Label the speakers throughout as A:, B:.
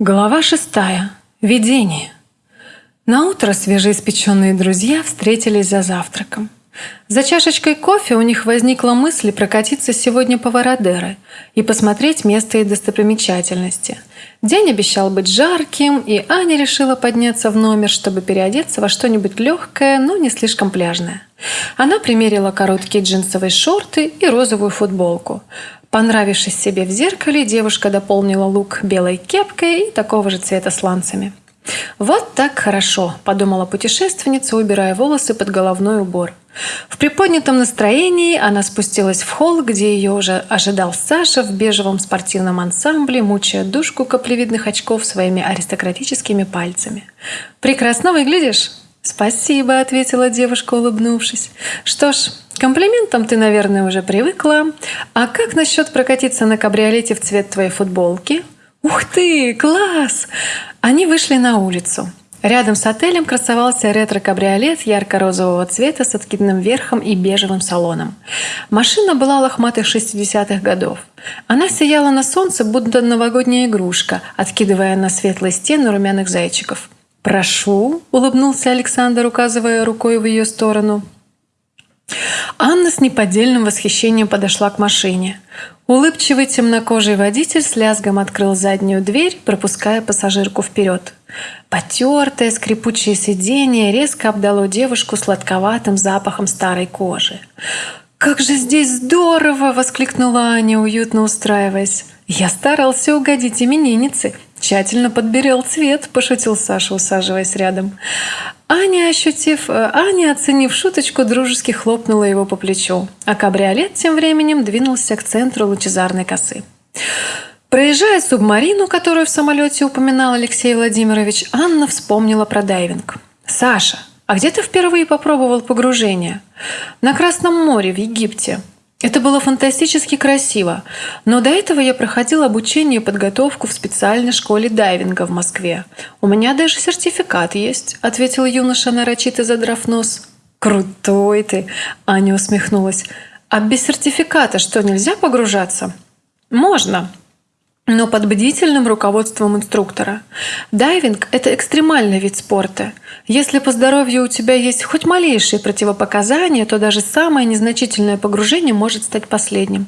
A: Глава шестая. Видение. На утро свежеиспеченные друзья встретились за завтраком. За чашечкой кофе у них возникла мысль прокатиться сегодня по Вородеро и посмотреть место и достопримечательности. День обещал быть жарким, и Аня решила подняться в номер, чтобы переодеться во что-нибудь легкое, но не слишком пляжное. Она примерила короткие джинсовые шорты и розовую футболку. Понравившись себе в зеркале, девушка дополнила лук белой кепкой и такого же цвета сланцами. «Вот так хорошо», – подумала путешественница, убирая волосы под головной убор. В приподнятом настроении она спустилась в холл, где ее уже ожидал Саша в бежевом спортивном ансамбле, мучая душку каплевидных очков своими аристократическими пальцами. «Прекрасно выглядишь!» «Спасибо», – ответила девушка, улыбнувшись. «Что ж, комплиментам ты, наверное, уже привыкла. А как насчет прокатиться на кабриолете в цвет твоей футболки?» «Ух ты, класс!» Они вышли на улицу. Рядом с отелем красовался ретро-кабриолет ярко-розового цвета с откидным верхом и бежевым салоном. Машина была лохматых 60-х годов. Она сияла на солнце, будто новогодняя игрушка, откидывая на светлые стены румяных зайчиков. «Прошу», — улыбнулся Александр, указывая рукой в ее сторону. Анна с неподдельным восхищением подошла к машине. Улыбчивый темнокожий водитель с лязгом открыл заднюю дверь, пропуская пассажирку вперед. Потертое, скрипучее сиденье резко обдало девушку сладковатым запахом старой кожи. «Как же здесь здорово!» – воскликнула Аня, уютно устраиваясь. «Я старался угодить имениннице. Тщательно подберел цвет», – пошутил Саша, усаживаясь рядом. Аня, ощутив, э, Аня, оценив шуточку, дружески хлопнула его по плечу, а кабриолет тем временем двинулся к центру лучезарной косы. Проезжая субмарину, которую в самолете упоминал Алексей Владимирович, Анна вспомнила про дайвинг. «Саша, а где ты впервые попробовал погружение?» «На Красном море, в Египте. Это было фантастически красиво, но до этого я проходил обучение и подготовку в специальной школе дайвинга в Москве. У меня даже сертификат есть», — ответил юноша, нарочито задрав нос. «Крутой ты!» — Аня усмехнулась. «А без сертификата что, нельзя погружаться?» «Можно», но под бдительным руководством инструктора. Дайвинг – это экстремальный вид спорта. Если по здоровью у тебя есть хоть малейшие противопоказания, то даже самое незначительное погружение может стать последним.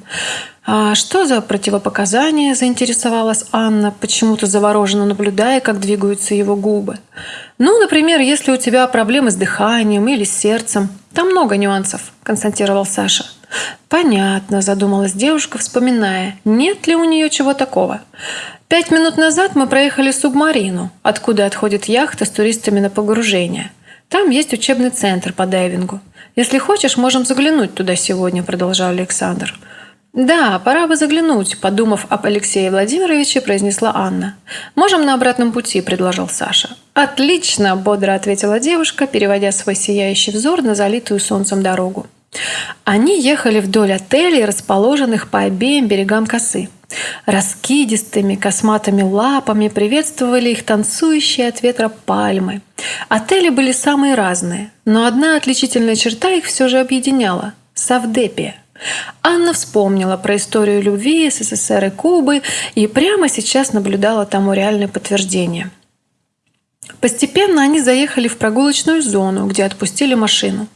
A: «А что за противопоказания?» – заинтересовалась Анна, почему-то завороженно наблюдая, как двигаются его губы. «Ну, например, если у тебя проблемы с дыханием или с сердцем. Там много нюансов», – констатировал Саша. «Понятно», – задумалась девушка, вспоминая, нет ли у нее чего такого. «Пять минут назад мы проехали субмарину, откуда отходит яхта с туристами на погружение. Там есть учебный центр по дайвингу. Если хочешь, можем заглянуть туда сегодня», – продолжал Александр. «Да, пора бы заглянуть», – подумав об Алексее Владимировиче, произнесла Анна. «Можем на обратном пути», – предложил Саша. «Отлично», – бодро ответила девушка, переводя свой сияющий взор на залитую солнцем дорогу. Они ехали вдоль отелей, расположенных по обеим берегам косы. Раскидистыми косматыми лапами приветствовали их танцующие от ветра пальмы. Отели были самые разные, но одна отличительная черта их все же объединяла – Савдепия. Анна вспомнила про историю любви СССР и Кубы и прямо сейчас наблюдала тому реальное подтверждение – Постепенно они заехали в прогулочную зону, где отпустили машину.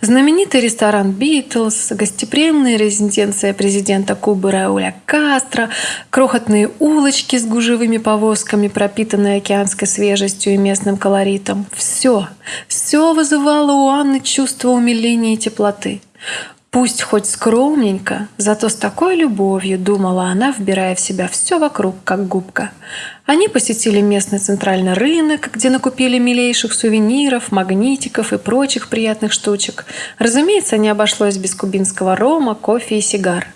A: Знаменитый ресторан «Битлз», гостеприимная резиденция президента Кубы Рауля Кастро, крохотные улочки с гужевыми повозками, пропитанные океанской свежестью и местным колоритом. Все, все вызывало у Анны чувство умиления и теплоты. Пусть хоть скромненько, зато с такой любовью думала она, вбирая в себя все вокруг, как губка. Они посетили местный центральный рынок, где накупили милейших сувениров, магнитиков и прочих приятных штучек. Разумеется, не обошлось без кубинского рома, кофе и сигар.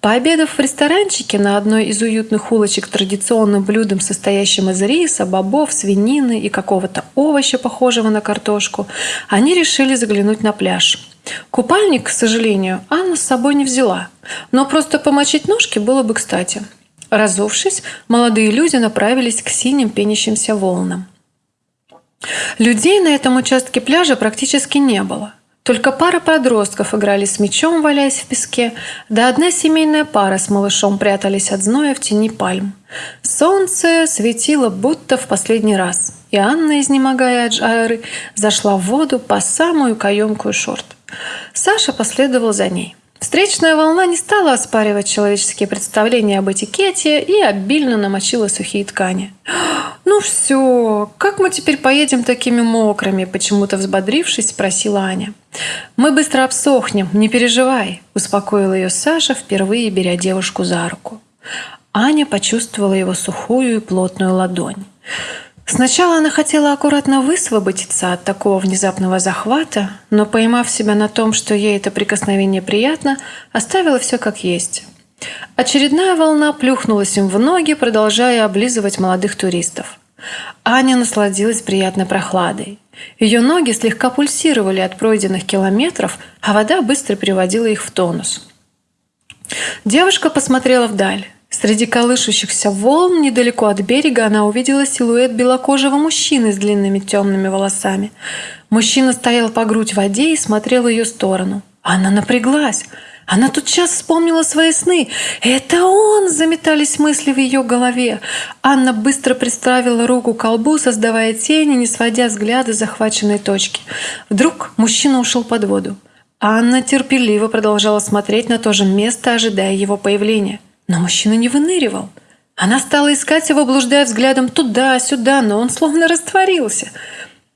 A: Пообедав в ресторанчике на одной из уютных улочек традиционным блюдом, состоящим из риса, бобов, свинины и какого-то овоща, похожего на картошку, они решили заглянуть на пляж. Купальник, к сожалению, Анна с собой не взяла, но просто помочить ножки было бы кстати. Разувшись, молодые люди направились к синим пенящимся волнам. Людей на этом участке пляжа практически не было. Только пара подростков играли с мячом, валяясь в песке, да одна семейная пара с малышом прятались от зноя в тени пальм. Солнце светило будто в последний раз, и Анна, изнемогая от жары, зашла в воду по самую каемкую шорт. Саша последовал за ней. Встречная волна не стала оспаривать человеческие представления об этикете и обильно намочила сухие ткани. «Ну все, как мы теперь поедем такими мокрыми?» Почему-то взбодрившись, спросила Аня. «Мы быстро обсохнем, не переживай», – успокоила ее Саша, впервые беря девушку за руку. Аня почувствовала его сухую и плотную ладонь. Сначала она хотела аккуратно высвободиться от такого внезапного захвата, но, поймав себя на том, что ей это прикосновение приятно, оставила все как есть. Очередная волна плюхнулась им в ноги, продолжая облизывать молодых туристов. Аня насладилась приятной прохладой. Ее ноги слегка пульсировали от пройденных километров, а вода быстро приводила их в тонус. Девушка посмотрела вдаль. Среди колышущихся волн недалеко от берега она увидела силуэт белокожего мужчины с длинными темными волосами. Мужчина стоял по грудь в воде и смотрел в ее сторону. Она напряглась. Она тут сейчас вспомнила свои сны. «Это он!» – заметались мысли в ее голове. Анна быстро приставила руку к колбу, создавая тени, не сводя взгляда захваченной точки. Вдруг мужчина ушел под воду. Анна терпеливо продолжала смотреть на то же место, ожидая его появления – но мужчина не выныривал. Она стала искать его, блуждая взглядом туда-сюда, но он словно растворился.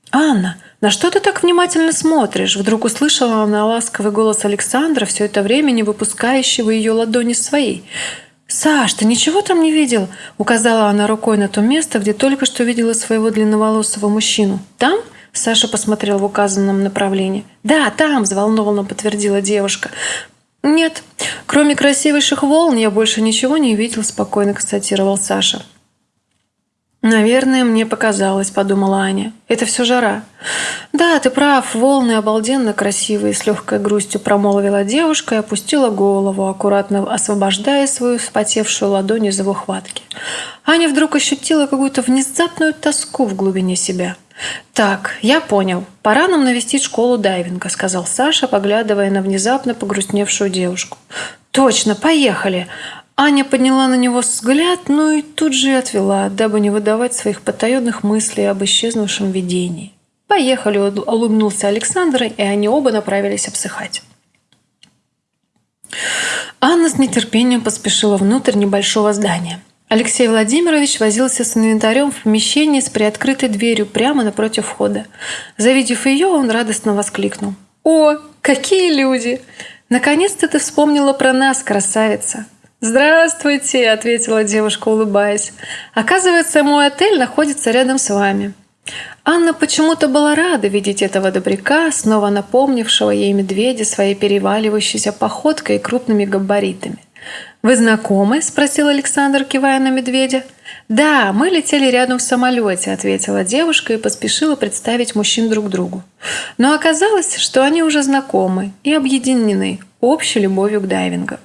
A: «Анна, на что ты так внимательно смотришь?» Вдруг услышала она ласковый голос Александра, все это время не выпускающего ее ладони своей. «Саш, ты ничего там не видел?» Указала она рукой на то место, где только что видела своего длинноволосого мужчину. «Там?» Саша посмотрел в указанном направлении. «Да, там!» – взволнованно подтвердила девушка. «Нет, кроме красивейших волн я больше ничего не видел», – спокойно констатировал Саша. «Наверное, мне показалось», – подумала Аня. «Это все жара». «Да, ты прав, волны обалденно красивые», – с легкой грустью промолвила девушка и опустила голову, аккуратно освобождая свою вспотевшую ладонь из его хватки. Аня вдруг ощутила какую-то внезапную тоску в глубине себя – «Так, я понял. Пора нам навестить школу дайвинга», – сказал Саша, поглядывая на внезапно погрустневшую девушку. «Точно, поехали!» Аня подняла на него взгляд, но и тут же отвела, дабы не выдавать своих потаенных мыслей об исчезнувшем видении. «Поехали!» – улыбнулся Александр, и они оба направились обсыхать. Анна с нетерпением поспешила внутрь небольшого здания – Алексей Владимирович возился с инвентарем в помещении с приоткрытой дверью прямо напротив входа. Завидев ее, он радостно воскликнул. «О, какие люди! Наконец-то ты вспомнила про нас, красавица!» «Здравствуйте!» – ответила девушка, улыбаясь. «Оказывается, мой отель находится рядом с вами». Анна почему-то была рада видеть этого добряка, снова напомнившего ей медведя своей переваливающейся походкой и крупными габаритами. «Вы знакомы?» – спросил Александр, кивая на медведя. «Да, мы летели рядом в самолете», – ответила девушка и поспешила представить мужчин друг другу. Но оказалось, что они уже знакомы и объединены общей любовью к дайвингу.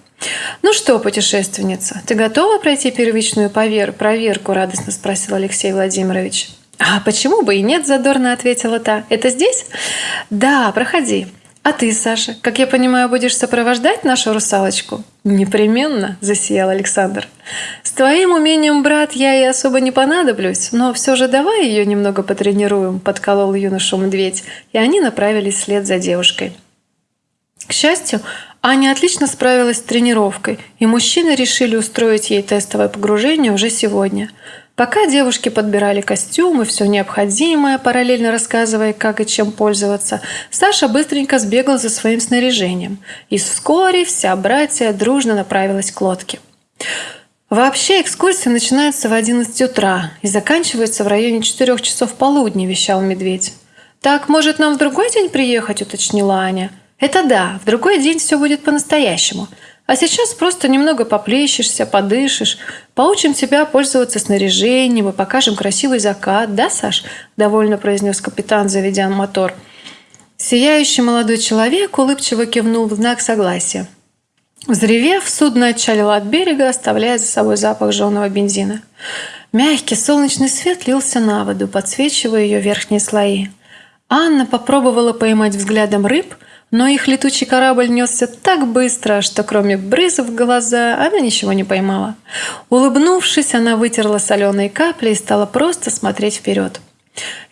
A: «Ну что, путешественница, ты готова пройти первичную повер проверку?» – радостно спросил Алексей Владимирович. «А почему бы и нет?» – задорно ответила та. «Это здесь?» «Да, проходи». «А ты, Саша, как я понимаю, будешь сопровождать нашу русалочку?» «Непременно», – засиял Александр. «С твоим умением, брат, я и особо не понадоблюсь, но все же давай ее немного потренируем», – подколол юношу медведь, и они направились вслед за девушкой. К счастью, Аня отлично справилась с тренировкой, и мужчины решили устроить ей тестовое погружение уже сегодня – Пока девушки подбирали костюмы, все необходимое, параллельно рассказывая, как и чем пользоваться, Саша быстренько сбегал за своим снаряжением. И вскоре вся братья дружно направилась к лодке. Вообще экскурсия начинается в 11 утра и заканчивается в районе 4 часов полудня, вещал медведь. «Так, может, нам в другой день приехать?» – уточнила Аня. «Это да, в другой день все будет по-настоящему. А сейчас просто немного поплещешься, подышишь, поучим тебя пользоваться снаряжением и покажем красивый закат, да, Саш?» – довольно произнес капитан, заведя мотор. Сияющий молодой человек улыбчиво кивнул в знак согласия. Взревев, судно отчалило от берега, оставляя за собой запах жженого бензина. Мягкий солнечный свет лился на воду, подсвечивая ее верхние слои. Анна попробовала поймать взглядом рыб – Но их летучий корабль несся так быстро, что кроме брызов в глаза она ничего не поймала. Улыбнувшись, она вытерла соленые капли и стала просто смотреть вперед.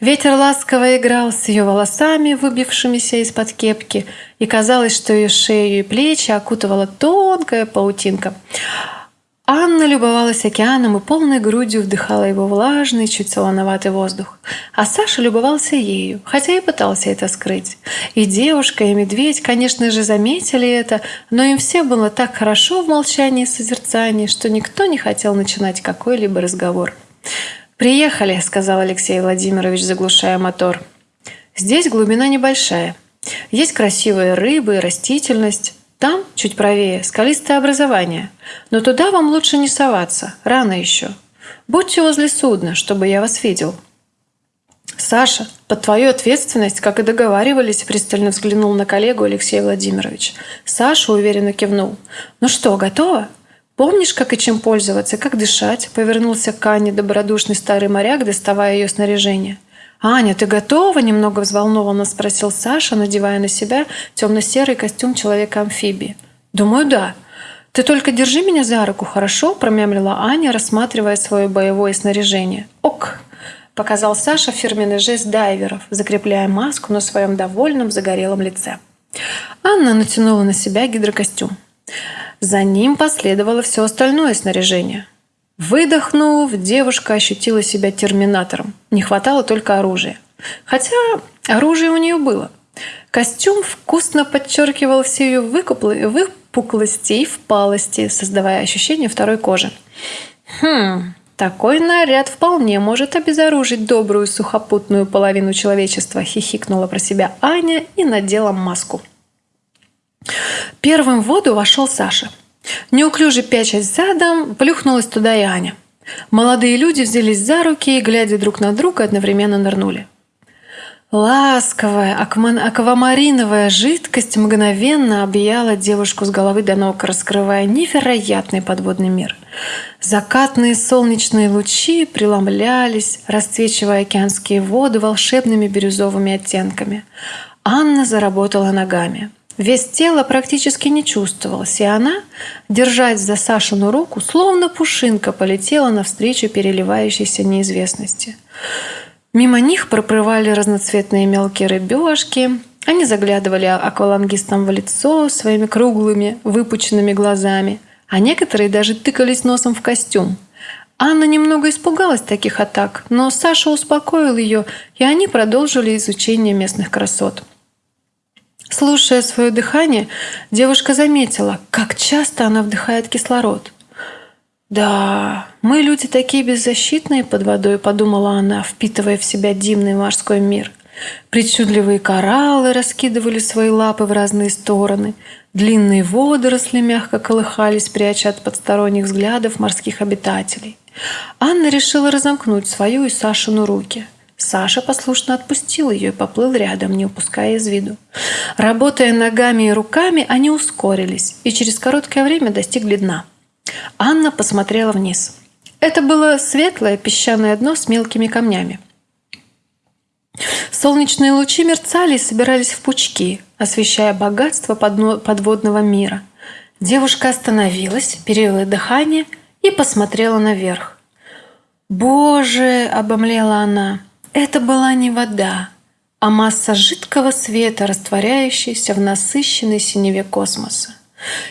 A: Ветер ласково играл с ее волосами, выбившимися из-под кепки, и казалось, что ее шею и плечи окутывала тонкая паутинка. Анна любовалась океаном и полной грудью вдыхала его влажный, чуть солоноватый воздух. А Саша любовался ею, хотя и пытался это скрыть. И девушка, и медведь, конечно же, заметили это, но им все было так хорошо в молчании и созерцании, что никто не хотел начинать какой-либо разговор. «Приехали», — сказал Алексей Владимирович, заглушая мотор. «Здесь глубина небольшая. Есть красивые рыбы и растительность. Там, чуть правее, скалистое образование. Но туда вам лучше не соваться, рано еще. Будьте возле судна, чтобы я вас видел». «Саша, под твою ответственность, как и договаривались», пристально взглянул на коллегу Алексей Владимирович. Саша уверенно кивнул. «Ну что, готово? Помнишь, как и чем пользоваться, как дышать?» Повернулся к Ане добродушный старый моряк, доставая ее снаряжение. «Аня, ты готова?» – немного взволнованно спросил Саша, надевая на себя темно-серый костюм человека-амфибии. «Думаю, да. Ты только держи меня за руку, хорошо?» – промямлила Аня, рассматривая свое боевое снаряжение. «Ок!» – показал Саша фирменный жест дайверов, закрепляя маску на своем довольном загорелом лице. Анна натянула на себя гидрокостюм. За ним последовало все остальное снаряжение – Выдохнув, девушка ощутила себя терминатором. Не хватало только оружия. Хотя оружие у нее было. Костюм вкусно подчеркивал все ее выпуклости и впалости, создавая ощущение второй кожи. Хм, такой наряд вполне может обезоружить добрую сухопутную половину человечества, хихикнула про себя Аня и надела маску. Первым в воду вошел Саша – Неуклюже пячась задом, плюхнулась туда и Аня. Молодые люди взялись за руки и, глядя друг на друга, одновременно нырнули. Ласковая, аквамариновая жидкость мгновенно объяла девушку с головы до ног, раскрывая невероятный подводный мир. Закатные солнечные лучи преломлялись, расцвечивая океанские воды волшебными бирюзовыми оттенками. Анна заработала ногами. Вес тела практически не чувствовалось, и она, держась за Сашину руку, словно пушинка полетела навстречу переливающейся неизвестности. Мимо них проплывали разноцветные мелкие рыбешки. Они заглядывали аквалангистам в лицо своими круглыми, выпученными глазами, а некоторые даже тыкались носом в костюм. Анна немного испугалась таких атак, но Саша успокоил ее, и они продолжили изучение местных красот. Слушая свое дыхание, девушка заметила, как часто она вдыхает кислород. «Да, мы люди такие беззащитные под водой», — подумала она, впитывая в себя дивный морской мир. Причудливые кораллы раскидывали свои лапы в разные стороны. Длинные водоросли мягко колыхались, пряча от подсторонних взглядов морских обитателей. Анна решила разомкнуть свою и Сашину руки — Саша послушно отпустил ее и поплыл рядом, не упуская из виду. Работая ногами и руками, они ускорились и через короткое время достигли дна. Анна посмотрела вниз. Это было светлое песчаное дно с мелкими камнями. Солнечные лучи мерцали и собирались в пучки, освещая богатство подводного мира. Девушка остановилась, перевела дыхание и посмотрела наверх. «Боже!» – обомлела она. Это была не вода, а масса жидкого света, растворяющаяся в насыщенной синеве космоса.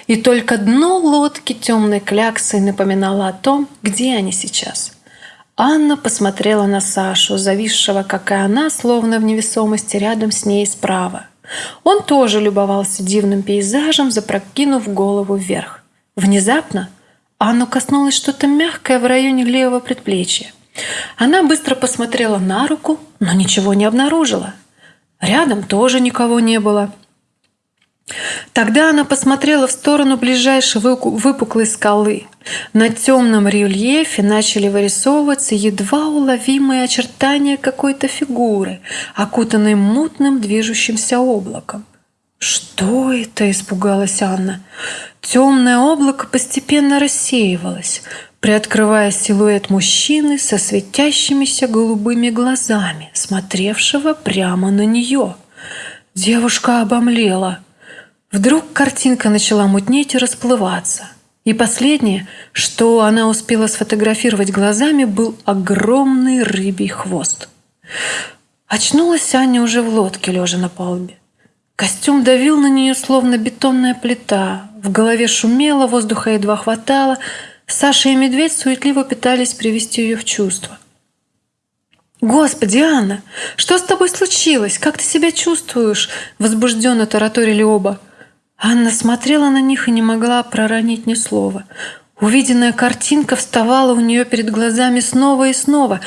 A: И только дно лодки темной кляксой напоминало о том, где они сейчас. Анна посмотрела на Сашу, зависшего, как и она, словно в невесомости рядом с ней справа. Он тоже любовался дивным пейзажем, запрокинув голову вверх. Внезапно Анну коснулось что-то мягкое в районе левого предплечья. Она быстро посмотрела на руку, но ничего не обнаружила. Рядом тоже никого не было. Тогда она посмотрела в сторону ближайшей выпуклой скалы. На темном рельефе начали вырисовываться едва уловимые очертания какой-то фигуры, окутанной мутным движущимся облаком. «Что это?» – испугалась Анна. Темное облако постепенно рассеивалось приоткрывая силуэт мужчины со светящимися голубыми глазами, смотревшего прямо на нее. Девушка обомлела. Вдруг картинка начала мутнеть и расплываться. И последнее, что она успела сфотографировать глазами, был огромный рыбий хвост. Очнулась Аня уже в лодке, лежа на палубе. Костюм давил на нее, словно бетонная плита. В голове шумело, воздуха едва хватало. Саша и Медведь суетливо пытались привести ее в чувство. «Господи, Анна, что с тобой случилось? Как ты себя чувствуешь?» Возбужденно тараторили оба. Анна смотрела на них и не могла проронить ни слова. Увиденная картинка вставала у нее перед глазами снова и снова.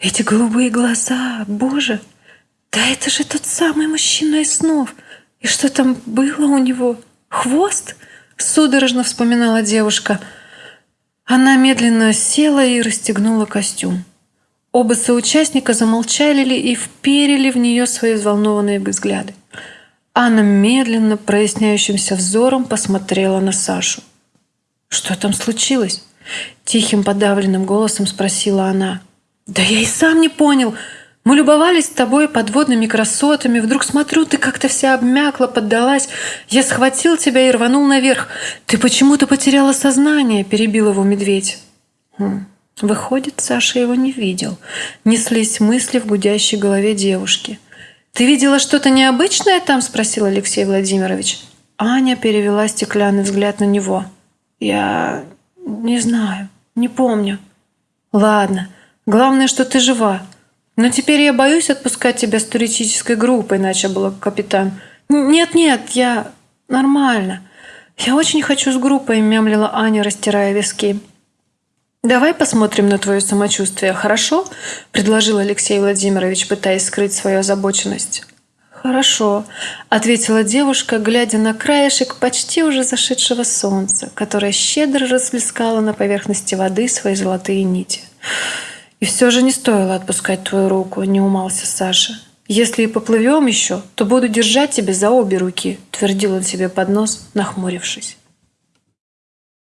A: Эти голубые глаза, боже! Да это же тот самый мужчина из снов. И что там было у него? Хвост? Судорожно вспоминала девушка. Она медленно села и расстегнула костюм. Оба соучастника замолчали и вперили в нее свои взволнованные взгляды. Анна медленно, проясняющимся взором посмотрела на Сашу. «Что там случилось?» Тихим подавленным голосом спросила она. «Да я и сам не понял. Мы любовались с тобой подводными красотами. Вдруг смотрю, ты как-то вся обмякла, поддалась. Я схватил тебя и рванул наверх. Ты почему-то потеряла сознание», – перебил его медведь. Хм. Выходит, Саша его не видел. Неслись мысли в гудящей голове девушки – «Ты видела что-то необычное там?» – спросил Алексей Владимирович. Аня перевела стеклянный взгляд на него. «Я не знаю, не помню». «Ладно, главное, что ты жива. Но теперь я боюсь отпускать тебя с туристической группой», – начал был капитан. «Нет-нет, я нормально. Я очень хочу с группой», – мямлила Аня, растирая виски. «Давай посмотрим на твое самочувствие, хорошо?» – предложил Алексей Владимирович, пытаясь скрыть свою озабоченность. «Хорошо», – ответила девушка, глядя на краешек почти уже зашедшего солнца, которое щедро расплескало на поверхности воды свои золотые нити. «И все же не стоило отпускать твою руку», – не умался Саша. «Если и поплывем еще, то буду держать тебя за обе руки», – твердил он себе под нос, нахмурившись.